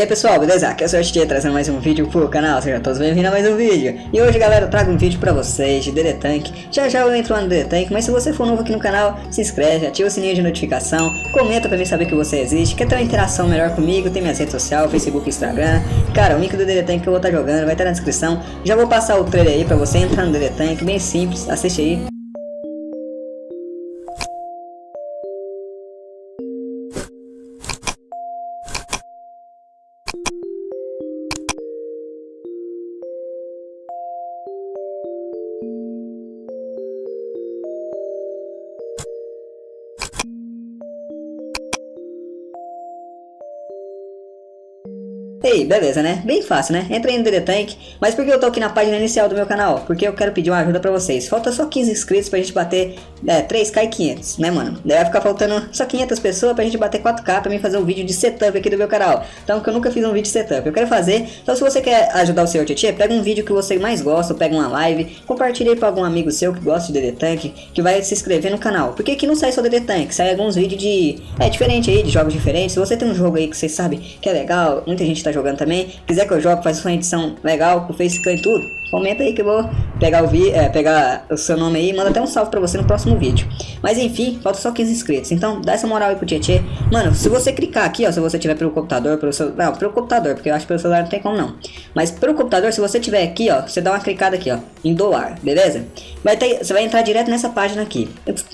aí pessoal, beleza? Aqui é o. Tchê trazendo mais um vídeo pro canal, sejam todos bem-vindos a mais um vídeo. E hoje galera, eu trago um vídeo pra vocês de DD Tank Já já eu entro lá no DD Tank, mas se você for novo aqui no canal, se inscreve, ativa o sininho de notificação Comenta pra mim saber que você existe, quer ter uma interação melhor comigo, tem minhas redes sociais, Facebook Instagram. Cara, o link do DD Tank que eu vou estar tá jogando vai estar tá na descrição. Já vou passar o trailer aí pra você entrar no DD Tank, bem simples, assiste aí beleza, né? Bem fácil, né? Entra aí no DD Tank. Mas por que eu tô aqui na página inicial do meu canal? Porque eu quero pedir uma ajuda pra vocês. Falta só 15 inscritos pra gente bater é, 3k e 500, né, mano? Vai ficar faltando só 500 pessoas pra gente bater 4k pra mim fazer um vídeo de setup aqui do meu canal. Então, que eu nunca fiz um vídeo de setup. Eu quero fazer. Então, se você quer ajudar o seu Tietê, pega um vídeo que você mais gosta, pega uma live, compartilhe aí pra algum amigo seu que gosta de DD Tank, que vai se inscrever no canal. Porque aqui não sai só DD Tank, sai alguns vídeos de... É, diferente aí, de jogos diferentes. Se você tem um jogo aí que você sabe que é legal, muita gente tá jogando também, quiser que eu jogue, faz uma edição legal, com facecam e tudo, comenta aí que eu vou pegar o, vi é, pegar o seu nome aí e manda até um salve pra você no próximo vídeo. Mas enfim, falta só 15 inscritos, então dá essa moral aí pro Tietê. Mano, se você clicar aqui, ó, se você tiver pelo computador, pelo celular, não, pelo computador, porque eu acho que pelo celular não tem como não. Mas pelo computador, se você tiver aqui, ó, você dá uma clicada aqui, ó, em doar, beleza? Vai ter, você vai entrar direto nessa página aqui.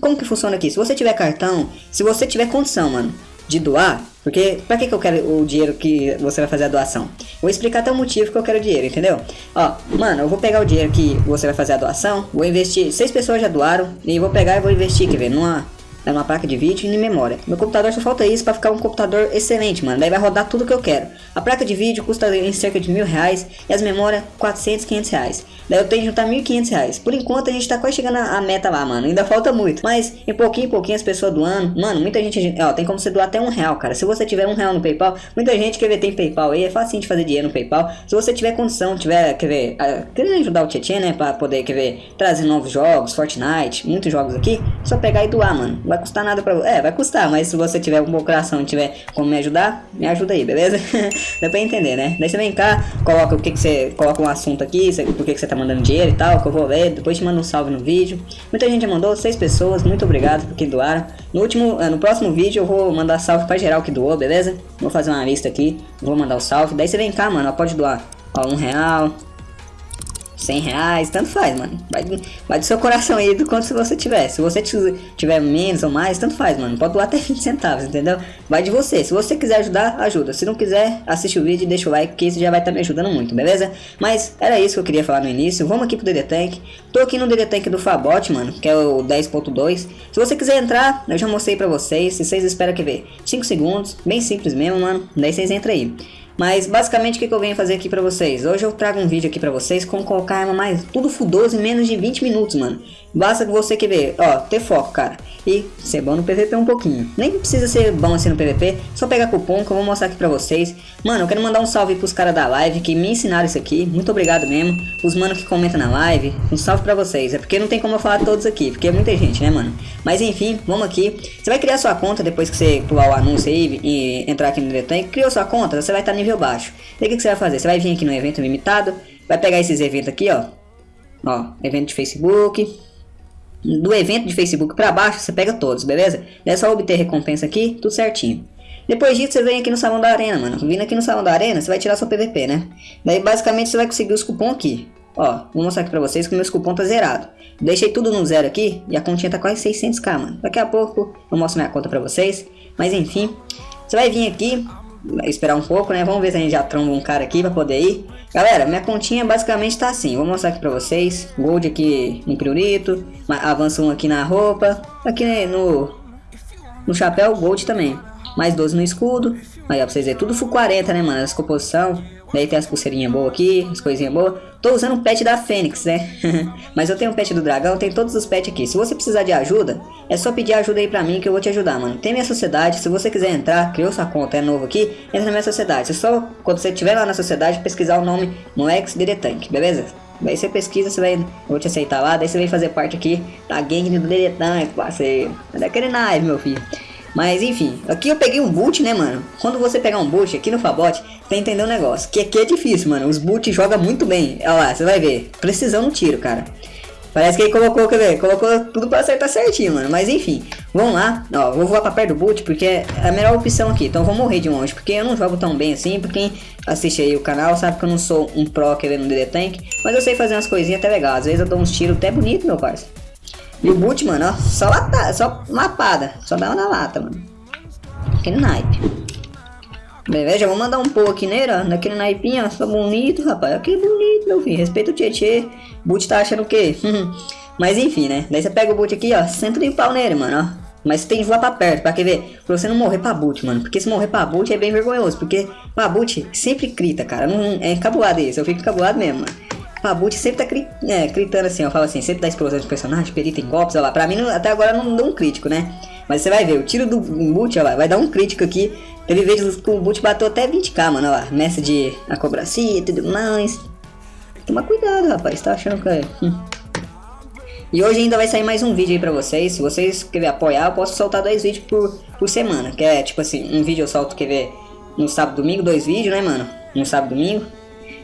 Como que funciona aqui? Se você tiver cartão, se você tiver condição, mano, de doar, porque pra que, que eu quero o dinheiro que você vai fazer a doação? Vou explicar até o motivo que eu quero o dinheiro, entendeu? Ó, mano, eu vou pegar o dinheiro que você vai fazer a doação, vou investir, seis pessoas já doaram, e vou pegar e vou investir, quer ver, numa é uma placa de vídeo e memória. Meu computador só falta isso para ficar um computador excelente, mano. Daí vai rodar tudo que eu quero. A placa de vídeo custa em cerca de mil reais e as memórias 400, 500 reais. Daí eu tenho que juntar 1.500 reais. Por enquanto a gente tá quase chegando à meta lá, mano. Ainda falta muito. Mas em pouquinho em pouquinho as pessoas doando. Mano, muita gente. Ó, tem como você doar até um real, cara. Se você tiver um real no PayPal, muita gente quer ver tem PayPal aí. É fácil de fazer dinheiro no PayPal. Se você tiver condição, tiver, quer ver, querendo ajudar o Tietchan, né? Pra poder, quer ver, trazer novos jogos, Fortnite, muitos jogos aqui. Só pegar e doar, mano. Vai custar nada pra É, vai custar, mas se você tiver um bom coração tiver como me ajudar, me ajuda aí, beleza? Dá pra entender, né? Daí você vem cá, coloca o que que você. Coloca um assunto aqui, por que que você tá mandando dinheiro e tal que eu vou ler, depois te mando um salve no vídeo. Muita gente já mandou, seis pessoas, muito obrigado por que doaram. No último, eh, no próximo vídeo eu vou mandar salve pra geral que doou, beleza? Vou fazer uma lista aqui, vou mandar o salve. Daí você vem cá, mano, pode doar, ó, um real, 100 reais, tanto faz, mano. Vai, vai do seu coração aí do quanto você tiver. Se você tiver menos ou mais, tanto faz, mano. Pode doar até 20 centavos, entendeu? Vai de você. Se você quiser ajudar, ajuda. Se não quiser, assiste o vídeo e deixa o like, que isso já vai estar tá me ajudando muito, beleza? Mas era isso que eu queria falar no início. Vamos aqui pro DD Tank. Tô aqui no DD Tank do Fabot, mano, que é o 10.2. Se você quiser entrar, eu já mostrei pra vocês. Se vocês esperam que ver 5 segundos, bem simples mesmo, mano. Daí vocês entram aí. Mas basicamente o que, que eu venho fazer aqui pra vocês? Hoje eu trago um vídeo aqui pra vocês como colocar arma mais tudo fudoso em menos de 20 minutos, mano. Basta que você quer ver, ó, ter foco, cara. E ser bom no PVP um pouquinho. Nem precisa ser bom assim no PVP, só pegar cupom que eu vou mostrar aqui pra vocês. Mano, eu quero mandar um salve pros caras da live que me ensinaram isso aqui. Muito obrigado mesmo. Os manos que comentam na live, um salve pra vocês. É porque não tem como eu falar todos aqui, porque é muita gente, né, mano? Mas enfim, vamos aqui. Você vai criar sua conta depois que você pular o anúncio aí e entrar aqui no Detank. Criou sua conta, você vai estar nível baixo. E o que, que você vai fazer? Você vai vir aqui no evento limitado, vai pegar esses eventos aqui, ó. Ó, evento de Facebook, do evento de Facebook para baixo, você pega todos, beleza? É só obter recompensa aqui, tudo certinho. Depois disso, você vem aqui no salão da arena, mano. Vindo aqui no salão da arena, você vai tirar seu PVP, né? Daí, basicamente, você vai conseguir os cupons aqui. Ó, vou mostrar aqui pra vocês que meus cupons tá zerado. Deixei tudo no zero aqui e a continha tá quase 600k, mano. Daqui a pouco eu mostro minha conta pra vocês. Mas enfim, você vai vir aqui, esperar um pouco, né? Vamos ver se a gente já tromba um cara aqui pra poder ir. Galera, minha continha basicamente tá assim. Vou mostrar aqui pra vocês. Gold aqui no pirulito. Avança um aqui na roupa. Aqui no, no chapéu, gold também. Mais 12 no escudo. Aí, ó, pra vocês verem. Tudo full 40, né, mano? Essa composição. Daí tem as pulseirinhas boas aqui, as coisinhas boas. Tô usando o pet da Fênix, né? Mas eu tenho o pet do dragão, tem todos os pets aqui. Se você precisar de ajuda, é só pedir ajuda aí pra mim que eu vou te ajudar, mano. Tem minha sociedade, se você quiser entrar, criou sua conta, é novo aqui, entra na minha sociedade. Você só, quando você estiver lá na sociedade, pesquisar o nome Moex Diretank, beleza? Daí você pesquisa, você vai, eu vou te aceitar lá, daí você vem fazer parte aqui da gangue do Diretank, parceiro. É daquele naipe, meu filho. Mas enfim, aqui eu peguei um boot, né, mano? Quando você pegar um boot aqui no Fabot, tem entender um negócio. Que aqui é difícil, mano. Os boot jogam muito bem. Olha lá, você vai ver. Precisão no tiro, cara. Parece que ele colocou, quer ver? Colocou tudo pra acertar certinho, mano. Mas enfim, vamos lá. Ó, vou voar pra perto do boot porque é a melhor opção aqui. Então vou morrer de longe, porque eu não jogo tão bem assim. Pra quem assiste aí o canal sabe que eu não sou um pro querendo DD Tank. Mas eu sei fazer umas coisinhas até legais. Às vezes eu dou uns tiros até bonito, meu parceiro. E o boot, mano, ó, só lata, só mapada. Só dá na lata, mano. Aquele naipe. Beleza, vou mandar um pouco aqui nele, ó. Naquele naipinho, ó. Só bonito, rapaz. Aquele bonito, meu filho. Respeita o Tietê. Boot tá achando o quê? Mas enfim, né? Daí você pega o boot aqui, ó. Senta de pau nele, mano, ó. Mas tem que voar pra perto, pra quer ver? Pra você não morrer pra boot, mano. Porque se morrer pra boot é bem vergonhoso. Porque pra boot sempre grita, cara. Não, é cabulado isso. Eu fico cabulado mesmo, mano. Boot sempre tá cri, é, gritando assim, ó. Fala assim, sempre dá explosão de personagem, perita em golpes, olha lá. Pra mim, até agora não deu um crítico, né? Mas você vai ver, o tiro do boot, ó lá, vai dar um crítico aqui. Teve vezes que o boot bateu até 20k, mano, olha lá. Mestre de acrobacia e tudo mais. Toma cuidado, rapaz, tá achando que é... Hum. E hoje ainda vai sair mais um vídeo aí pra vocês. Se vocês querem apoiar, eu posso soltar dois vídeos por, por semana. Que é tipo assim, um vídeo eu solto, quer ver, no sábado domingo, dois vídeos, né, mano? No sábado domingo.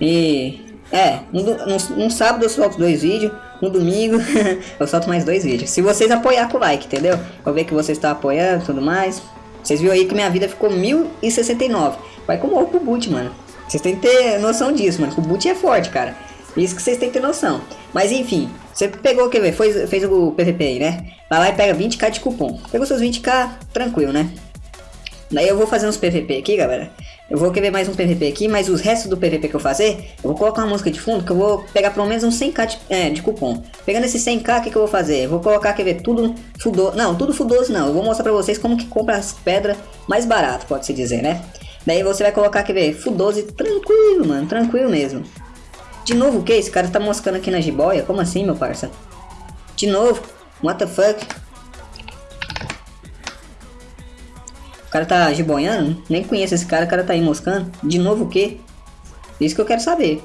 E. É, no, no, no sábado eu solto dois vídeos. No domingo eu solto mais dois vídeos. Se vocês apoiar com o like, entendeu? Vou ver que vocês estão apoiando e tudo mais. Vocês viram aí que minha vida ficou 1069. Vai com o boot, mano. Vocês têm que ter noção disso, mano. O boot é forte, cara. Isso que vocês têm que ter noção. Mas enfim, você pegou, quer ver, foi, fez o PVP aí, né? Vai lá e pega 20k de cupom. Pegou seus 20k, tranquilo, né? Daí eu vou fazer uns PVP aqui, galera. Eu vou querer mais um PVP aqui, mas os restos do PVP que eu fazer, eu vou colocar uma música de fundo que eu vou pegar pelo menos uns 100k de, é, de cupom. Pegando esse 100k, o que, que, eu vou fazer? Eu vou colocar, quer ver, tudo fudoso. Não, tudo fudoso não. Eu vou mostrar pra vocês como que compra as pedras mais barato, pode-se dizer, né? Daí você vai colocar, quer ver, fudoso tranquilo, mano, tranquilo mesmo. De novo o que? Esse cara tá moscando aqui na jiboia? Como assim, meu parça? De novo? What the fuck? Cara tá jiboiando? Nem conheço esse cara, o cara tá aí moscando. De novo o que? Isso que eu quero saber.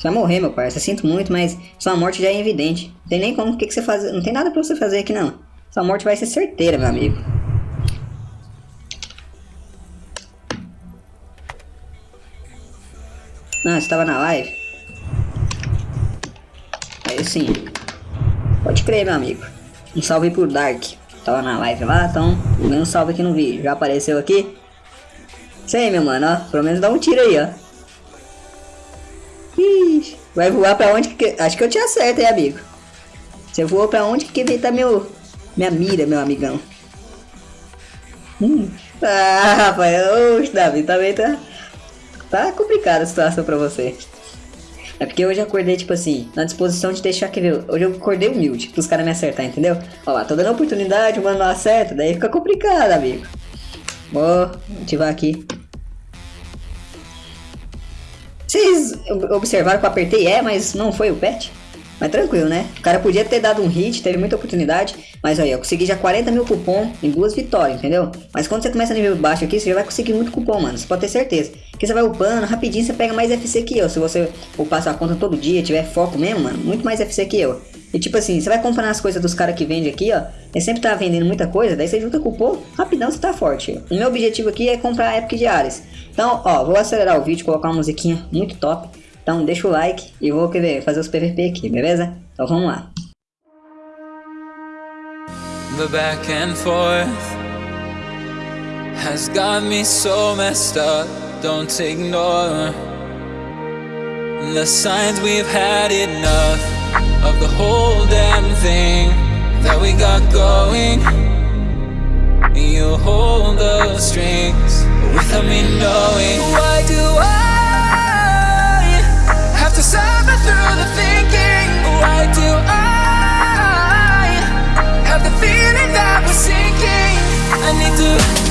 Vai morrer, meu parça. Sinto muito, mas sua morte já é evidente. Não tem nem como o que, que você fazer. Não tem nada pra você fazer aqui, não. Sua morte vai ser certeira, meu amigo. Ah, você tava na live? Aí sim. Pode crer, meu amigo. Um salve pro Dark. Tava na live lá, então dando um salve aqui no vídeo. Já apareceu aqui? Sei, meu mano, ó. Pelo menos dá um tiro aí, ó. Ixi, vai voar pra onde que... Acho que eu te acerto, hein, amigo. Você voou pra onde que tá meu... Minha mira, meu amigão. Hum. Ah, rapaz. Oxe, Davi, também tá... Tá complicada a situação pra você. É porque hoje eu acordei, tipo assim, na disposição de deixar que Hoje eu acordei humilde pros caras me acertar, entendeu? Ó lá, tô dando oportunidade, o mano não acerta, daí fica complicado, amigo. Vou ativar aqui. Vocês observaram que eu apertei é, mas não foi o pet? Mas tranquilo, né? O cara podia ter dado um hit, teve muita oportunidade. Mas aí, eu consegui já 40 mil cupom em duas vitórias, entendeu? Mas quando você começa a nível baixo aqui, você já vai conseguir muito cupom, mano. Você pode ter certeza. Porque você vai upando, rapidinho você pega mais FC que eu. Se você upar sua conta todo dia, tiver foco mesmo, mano, muito mais FC que eu. E tipo assim, você vai comprando as coisas dos caras que vendem aqui, ó. Ele sempre tá vendendo muita coisa, daí você junta cupom, rapidão você tá forte. O meu objetivo aqui é comprar Epic diárias. Então, ó, vou acelerar o vídeo, colocar uma musiquinha muito top. Então deixa o like e vou querer fazer os PVP aqui, beleza? Então vamos lá. The back and forth has got me so messed up. Don't ignore the signs we've had enough of the whole damn thing that we got going. You hold the strings without me knowing. Why do I? To suffer through the thinking Why do I have the feeling that we're sinking? I need to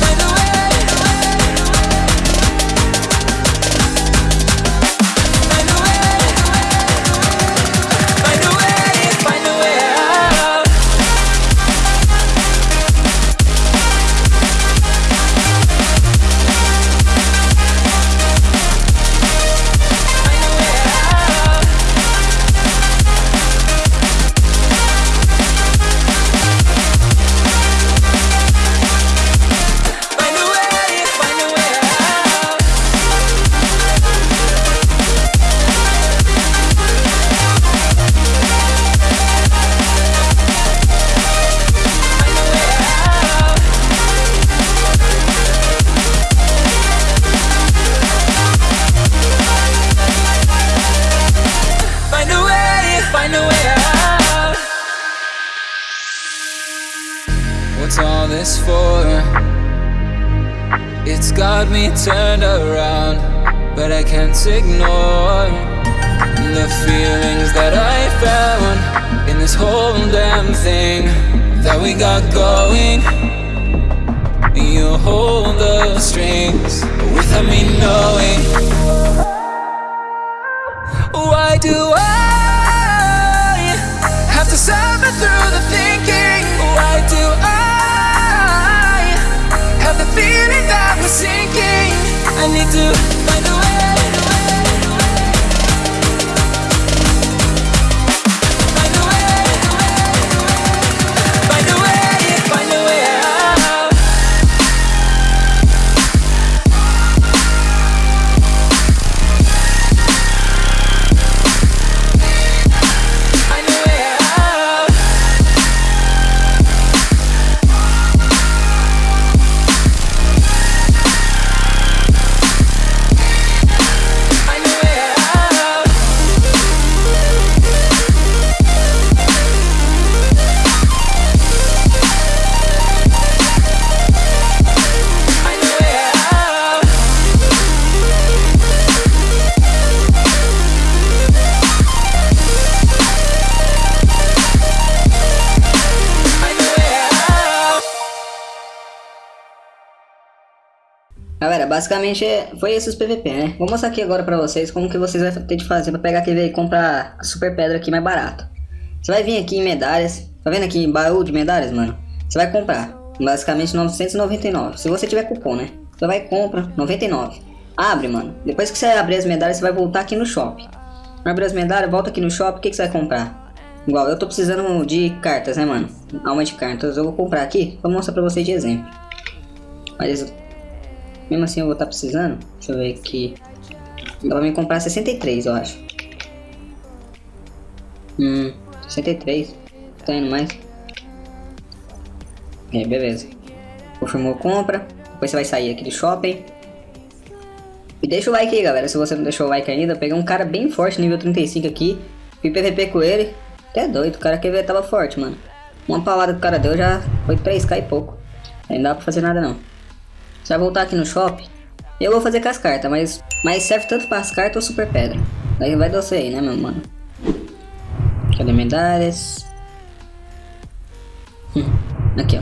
but I can't ignore the feelings that I found in this whole damn thing that we got going. You hold the strings without me knowing. Why do I have to suffer through the thinking? Why do I have the feeling that we're sinking? I need to basicamente é- foi esses PVP, né? Vou mostrar aqui agora pra vocês como que vocês vão ter de fazer pra pegar aquele e comprar a super pedra aqui mais barato. Você vai vir aqui em medalhas, tá vendo aqui em baú de medalhas, mano? Você vai comprar, basicamente 999, se você tiver cupom, né? Você vai e compra, 99. Abre, mano. Depois que você abrir as medalhas, você vai voltar aqui no shopping. Abre as medalhas, volta aqui no shopping, o que, que você vai comprar? Igual, eu tô precisando de cartas, né, mano? Alma de cartas, eu vou comprar aqui, vou mostrar pra vocês de exemplo. Mas mesmo assim eu vou estar precisando. Deixa eu ver aqui. Dá pra me comprar 63, eu acho. Hum, 63. Tá indo mais. É, beleza. Confirmou compra. Depois você vai sair aqui do shopping. E deixa o like aí, galera. Se você não deixou o like ainda, eu peguei um cara bem forte, nível 35 aqui. Fui PVP com ele. Até doido, o cara quer ver tava forte, mano. Uma palavra que o cara deu já foi 3k e pouco. Aí não dá pra fazer nada não. Você vai voltar aqui no shopping. Eu vou fazer com as cartas, mas, mas serve tanto para as cartas ou super pedra. Daí vai você aí, né, meu mano? Cadê medalhas? Hum, aqui, ó.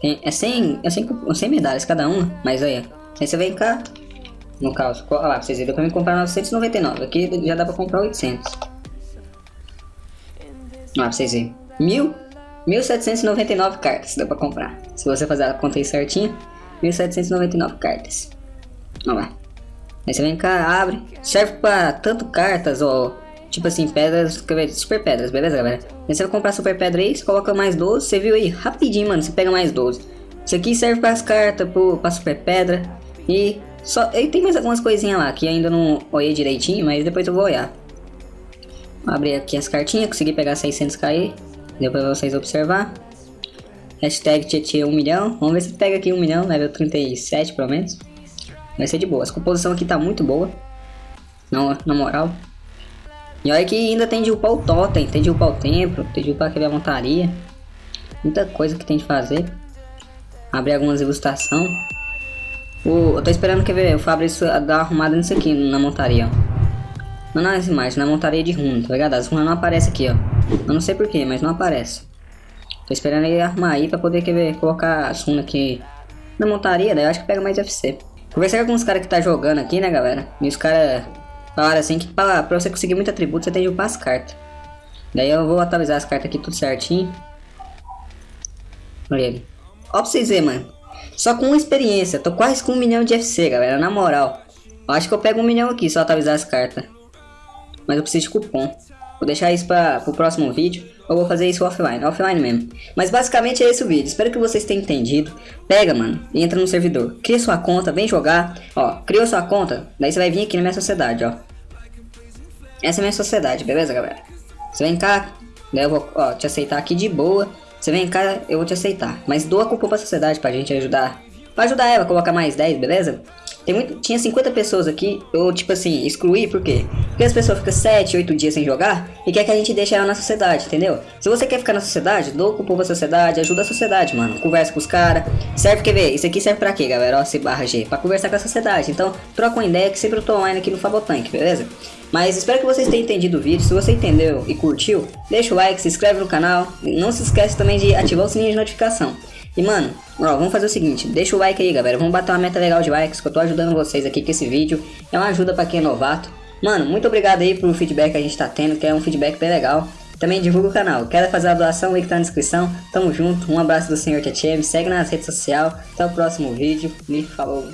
Tem, é 100, é 100, cu- 100 medalhas cada uma, mas aí, ó. Aí você vem cá. No caso, olha lá, pra vocês verem, eu também comprar 999. Aqui já dá pra comprar 800. Ó, pra vocês verem. Mil, 1799 cartas dá pra comprar. Se você fazer a conta aí certinho, 1799 cartas. Olha lá. Aí você vem cá, abre. Serve pra tanto cartas ou tipo assim, pedras, super pedras, beleza, galera? Aí você vai comprar super pedra aí, você coloca mais 12. Você viu aí, rapidinho, mano, você pega mais 12. Isso aqui serve para as cartas, pro, pra super pedra. E só. E tem mais algumas coisinhas lá que ainda não olhei direitinho, mas depois eu vou olhar. Vou abrir aqui as cartinhas, consegui pegar 600k aí. Deu pra vocês observar. Hashtag Tietê 1 milhão. Vamos ver se pega aqui 1 milhão, level 37 pelo menos. Vai ser de boa. A composição aqui tá muito boa. Não, na moral. E olha que ainda tem de upar o totem, tem de upar o templo, tem de upar aquele a montaria. Muita coisa que tem de fazer. Abrir algumas ilustrações. O, eu tô esperando que o Fabrício dar uma arrumada nisso aqui na montaria, ó. Não nas imagens, na montaria de runa, tá ligado? As runas não aparecem aqui, ó. Eu não sei porquê, mas não aparece. Tô esperando ele arrumar aí pra poder quer ver, colocar as runas aqui na montaria, daí eu acho que pega mais FC. Conversei com alguns caras que tá jogando aqui, né, galera? E os caras falaram assim que pra, pra você conseguir muito atributo, você tem que upar as cartas. Daí eu vou atualizar as cartas aqui tudo certinho. Olha ele. Ó pra vocês verem, mano. Só com uma experiência, tô quase com um milhão de FC, galera, na moral. Eu acho que eu pego um milhão aqui só atualizar as cartas. Mas eu preciso de cupom. Vou deixar isso para o próximo vídeo. Ou vou fazer isso offline, offline mesmo. Mas basicamente é esse o vídeo. Espero que vocês tenham entendido. Pega, mano, e entra no servidor. Cria sua conta, vem jogar. Ó, criou sua conta. Daí você vai vir aqui na minha sociedade, ó. Essa é a minha sociedade, beleza, galera? Você vem cá, daí eu vou ó, te aceitar aqui de boa. Você vem cá, eu vou te aceitar. Mas doa cupom pra sociedade pra gente ajudar. Pra ajudar ela a colocar mais 10, beleza? Tem muito, tinha 50 pessoas aqui, eu tipo assim, excluí, por quê? Porque as pessoas ficam 7, 8 dias sem jogar e quer que a gente deixe ela na sociedade, entendeu? Se você quer ficar na sociedade, dou o povo da sociedade, ajuda a sociedade, mano. Conversa com os caras. Serve, quer ver? Isso aqui serve pra quê, galera? Ó, C barra G. Pra conversar com a sociedade. Então, troca uma ideia que sempre eu tô online aqui no Fabotank, beleza? Mas espero que vocês tenham entendido o vídeo. Se você entendeu e curtiu, deixa o like, se inscreve no canal. Não se esquece também de ativar o sininho de notificação. E mano, ó, vamos fazer o seguinte, deixa o like aí galera, vamos bater uma meta legal de likes que eu tô ajudando vocês aqui com esse vídeo. É uma ajuda pra quem é novato. Mano, muito obrigado aí pro feedback que a gente tá tendo, que é um feedback bem legal. Também divulga o canal. Quer fazer a doação, o link tá na descrição. Tamo junto, um abraço do Senhor me segue nas redes sociais. Até o próximo vídeo, me falou.